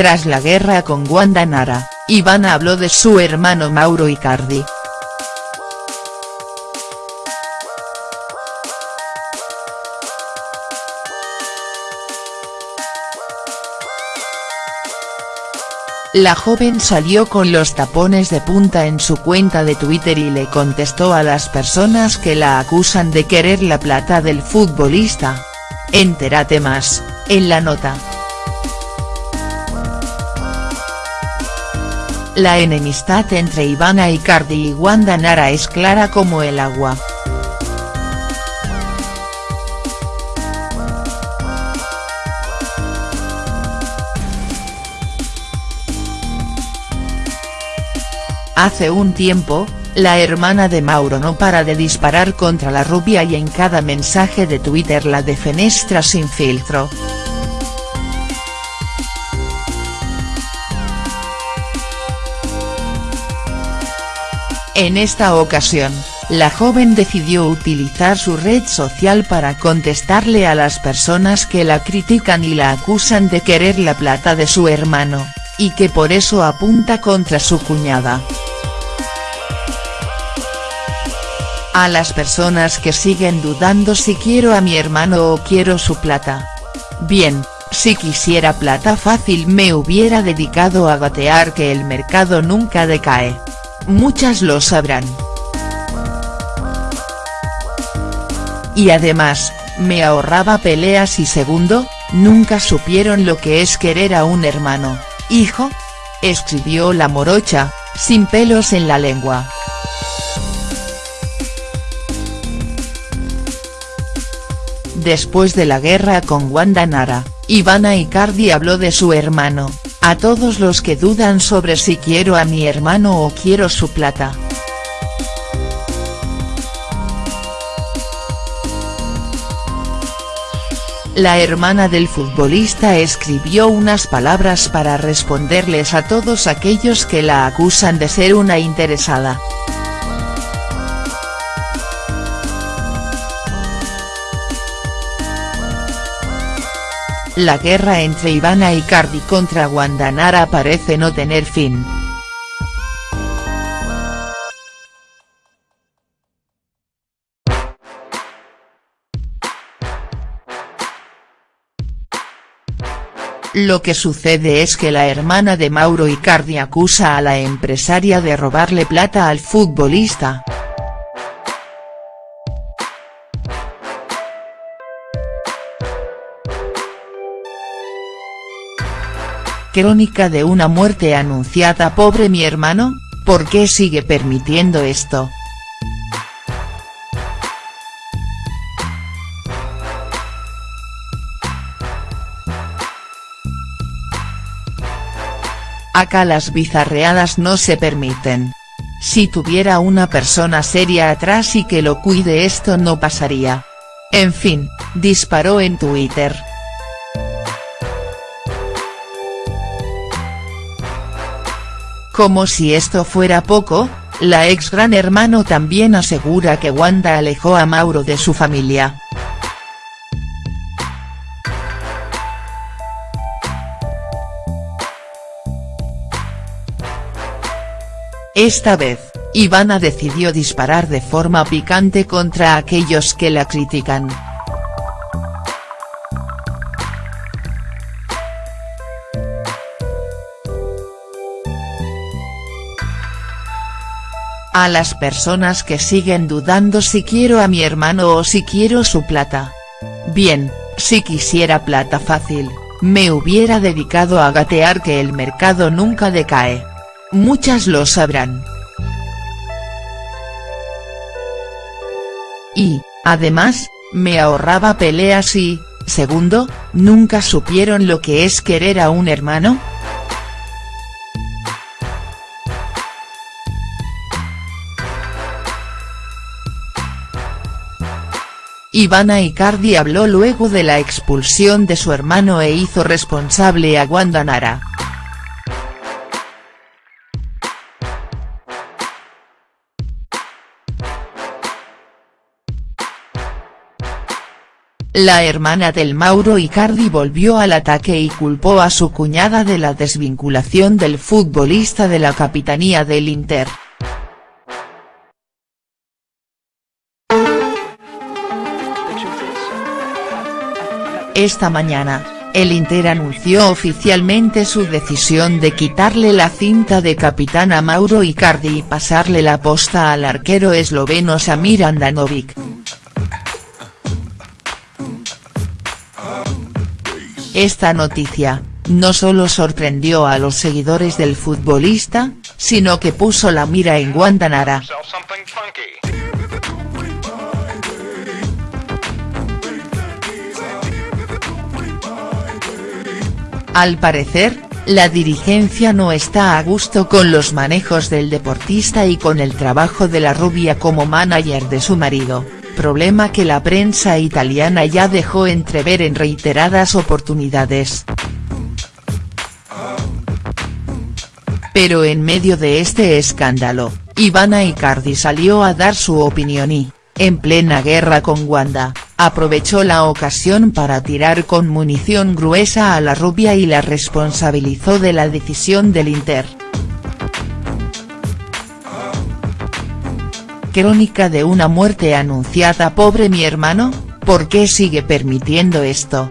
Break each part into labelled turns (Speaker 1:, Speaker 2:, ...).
Speaker 1: Tras la guerra con Wanda Nara, Ivana habló de su hermano Mauro Icardi. La joven salió con los tapones de punta en su cuenta de Twitter y le contestó a las personas que la acusan de querer la plata del futbolista. Entérate más, en la nota. La enemistad entre Ivana Icardi y Wanda Nara es clara como el agua. Hace un tiempo, la hermana de Mauro no para de disparar contra la rubia y en cada mensaje de Twitter la defenestra sin filtro. En esta ocasión, la joven decidió utilizar su red social para contestarle a las personas que la critican y la acusan de querer la plata de su hermano, y que por eso apunta contra su cuñada. A las personas que siguen dudando si quiero a mi hermano o quiero su plata. Bien, si quisiera plata fácil me hubiera dedicado a gatear que el mercado nunca decae. Muchas lo sabrán. Y además, me ahorraba peleas y segundo, nunca supieron lo que es querer a un hermano, hijo. Escribió la morocha, sin pelos en la lengua. Después de la guerra con Wanda Nara, Ivana Icardi habló de su hermano, a todos los que dudan sobre si quiero a mi hermano o quiero su plata. La hermana del futbolista escribió unas palabras para responderles a todos aquellos que la acusan de ser una interesada. La guerra entre Ivana Icardi contra Wanda Nara parece no tener fin. Lo que sucede es que la hermana de Mauro Icardi acusa a la empresaria de robarle plata al futbolista. Crónica de una muerte anunciada pobre mi hermano, ¿por qué sigue permitiendo esto?. Acá las bizarreadas no se permiten. Si tuviera una persona seria atrás y que lo cuide esto no pasaría. En fin, disparó en Twitter. Como si esto fuera poco, la ex Gran Hermano también asegura que Wanda alejó a Mauro de su familia. Esta vez, Ivana decidió disparar de forma picante contra aquellos que la critican. A las personas que siguen dudando si quiero a mi hermano o si quiero su plata. Bien, si quisiera plata fácil, me hubiera dedicado a gatear que el mercado nunca decae. Muchas lo sabrán. Y, además, me ahorraba peleas y, segundo, nunca supieron lo que es querer a un hermano?. Ivana Icardi habló luego de la expulsión de su hermano e hizo responsable a Wanda Nara. la hermana del Mauro Icardi volvió al ataque y culpó a su cuñada de la desvinculación del futbolista de la capitanía del Inter. Esta mañana, el Inter anunció oficialmente su decisión de quitarle la cinta de capitán a Mauro Icardi y pasarle la posta al arquero esloveno Samir Andanovic. Esta noticia, no solo sorprendió a los seguidores del futbolista, sino que puso la mira en Guandanara. Al parecer, la dirigencia no está a gusto con los manejos del deportista y con el trabajo de la rubia como manager de su marido problema que la prensa italiana ya dejó entrever en reiteradas oportunidades. Pero en medio de este escándalo, Ivana Icardi salió a dar su opinión y, en plena guerra con Wanda, aprovechó la ocasión para tirar con munición gruesa a la rubia y la responsabilizó de la decisión del Inter. Crónica de una muerte anunciada pobre mi hermano, ¿por qué sigue permitiendo esto?.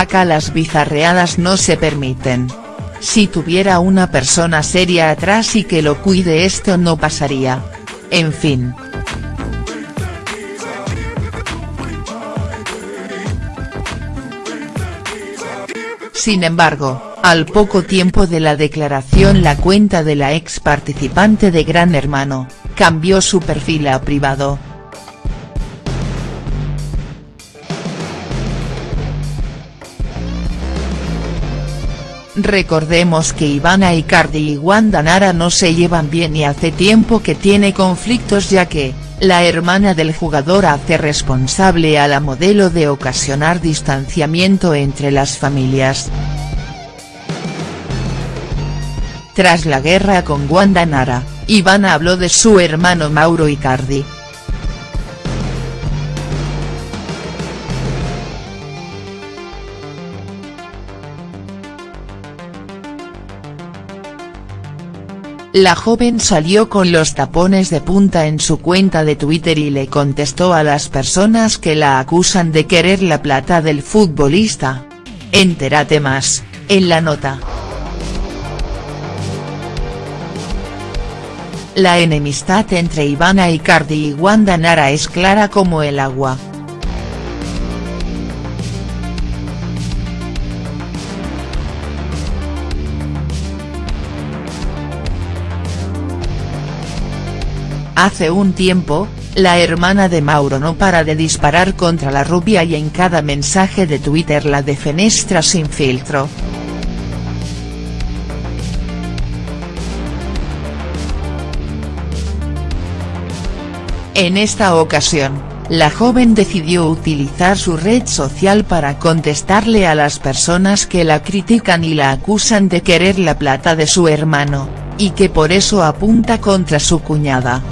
Speaker 1: Acá las bizarreadas no se permiten. Si tuviera una persona seria atrás y que lo cuide esto no pasaría. En fin. Sin embargo, al poco tiempo de la declaración la cuenta de la ex participante de Gran Hermano, cambió su perfil a privado. Recordemos que Ivana Icardi y Wanda Nara no se llevan bien y hace tiempo que tiene conflictos ya que, la hermana del jugador hace responsable a la modelo de ocasionar distanciamiento entre las familias. Tras la guerra con Wanda Nara, Ivana habló de su hermano Mauro Icardi. La joven salió con los tapones de punta en su cuenta de Twitter y le contestó a las personas que la acusan de querer la plata del futbolista. Entérate más, en la nota. La enemistad entre Ivana Icardi y Wanda Nara es clara como el agua. Hace un tiempo, la hermana de Mauro no para de disparar contra la rubia y en cada mensaje de Twitter la defenestra sin filtro. En esta ocasión, la joven decidió utilizar su red social para contestarle a las personas que la critican y la acusan de querer la plata de su hermano, y que por eso apunta contra su cuñada.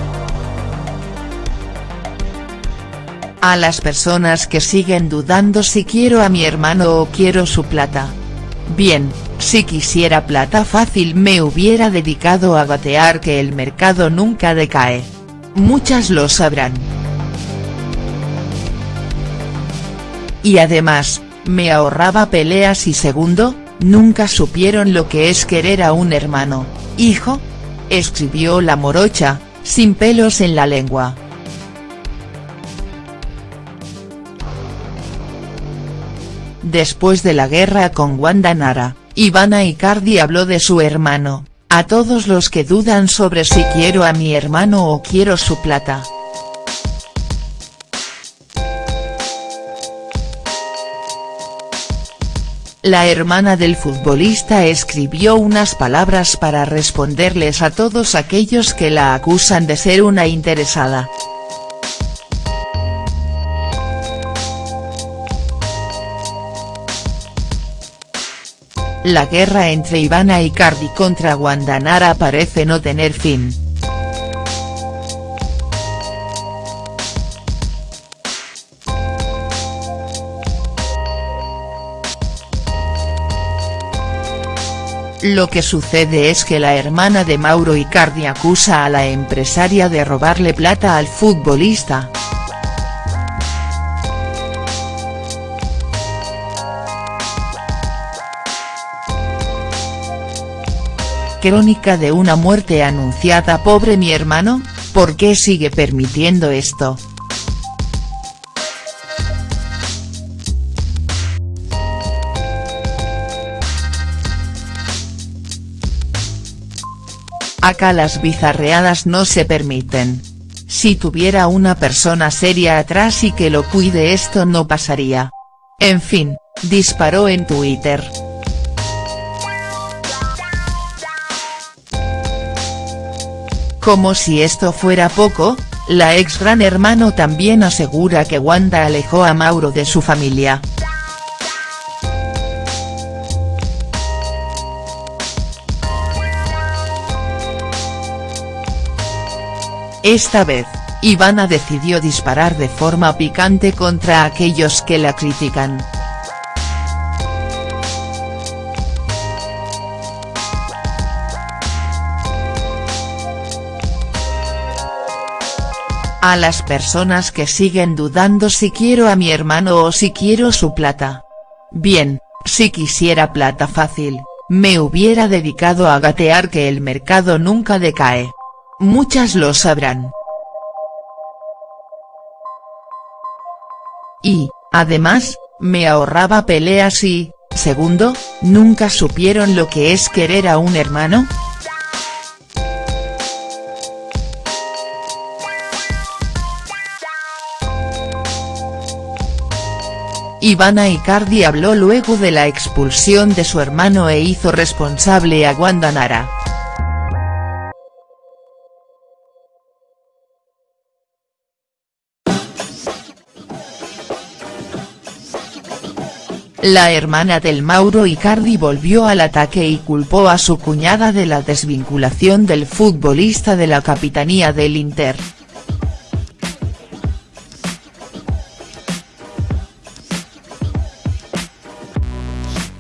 Speaker 1: A las personas que siguen dudando si quiero a mi hermano o quiero su plata. Bien, si quisiera plata fácil me hubiera dedicado a gatear que el mercado nunca decae. Muchas lo sabrán. Y además, me ahorraba peleas y segundo, nunca supieron lo que es querer a un hermano, hijo. Escribió la morocha, sin pelos en la lengua. Después de la guerra con Wanda Nara, Ivana Icardi habló de su hermano, a todos los que dudan sobre si quiero a mi hermano o quiero su plata. La hermana del futbolista escribió unas palabras para responderles a todos aquellos que la acusan de ser una interesada. La guerra entre Ivana Icardi contra Wanda Nara parece no tener fin. Lo que sucede es que la hermana de Mauro Icardi acusa a la empresaria de robarle plata al futbolista. Crónica de una muerte anunciada pobre mi hermano, ¿por qué sigue permitiendo esto?. Acá las bizarreadas no se permiten. Si tuviera una persona seria atrás y que lo cuide esto no pasaría. En fin, disparó en Twitter. Como si esto fuera poco, la ex gran hermano también asegura que Wanda alejó a Mauro de su familia. Esta vez, Ivana decidió disparar de forma picante contra aquellos que la critican. A las personas que siguen dudando si quiero a mi hermano o si quiero su plata. Bien, si quisiera plata fácil, me hubiera dedicado a gatear que el mercado nunca decae. Muchas lo sabrán. Y, además, me ahorraba peleas y, segundo, ¿nunca supieron lo que es querer a un hermano?. Ivana Icardi habló luego de la expulsión de su hermano e hizo responsable a Wanda Nara. La hermana del Mauro Icardi volvió al ataque y culpó a su cuñada de la desvinculación del futbolista de la capitanía del Inter.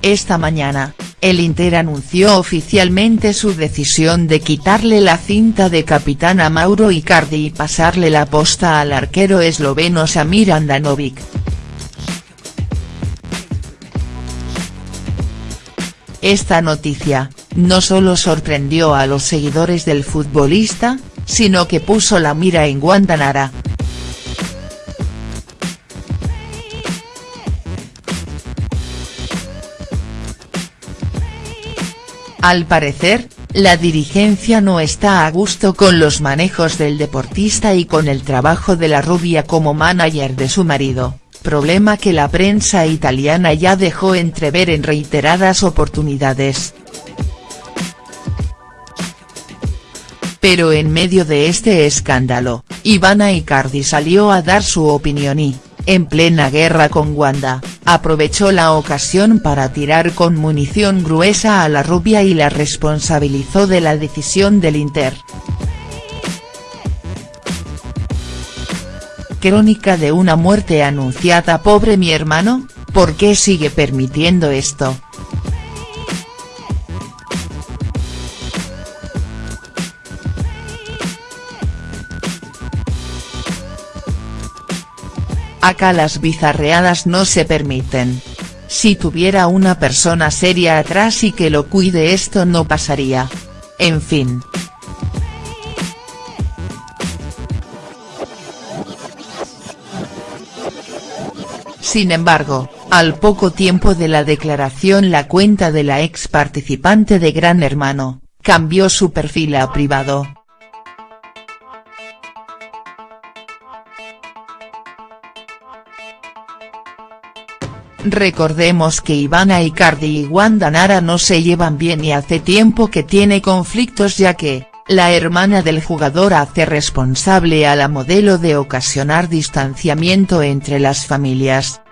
Speaker 1: Esta mañana, el Inter anunció oficialmente su decisión de quitarle la cinta de capitán a Mauro Icardi y pasarle la posta al arquero esloveno Samir Andanovic. Esta noticia, no solo sorprendió a los seguidores del futbolista, sino que puso la mira en Guantanara. Al parecer, la dirigencia no está a gusto con los manejos del deportista y con el trabajo de la rubia como manager de su marido problema que la prensa italiana ya dejó entrever en reiteradas oportunidades. Pero en medio de este escándalo, Ivana Icardi salió a dar su opinión y, en plena guerra con Wanda, aprovechó la ocasión para tirar con munición gruesa a la rubia y la responsabilizó de la decisión del Inter. Crónica de una muerte anunciada pobre mi hermano, ¿por qué sigue permitiendo esto?. Acá las bizarreadas no se permiten. Si tuviera una persona seria atrás y que lo cuide esto no pasaría. En fin. Sin embargo, al poco tiempo de la declaración la cuenta de la ex participante de Gran Hermano, cambió su perfil a privado. Recordemos que Ivana Icardi y Wanda Nara no se llevan bien y hace tiempo que tiene conflictos ya que, la hermana del jugador hace responsable a la modelo de ocasionar distanciamiento entre las familias.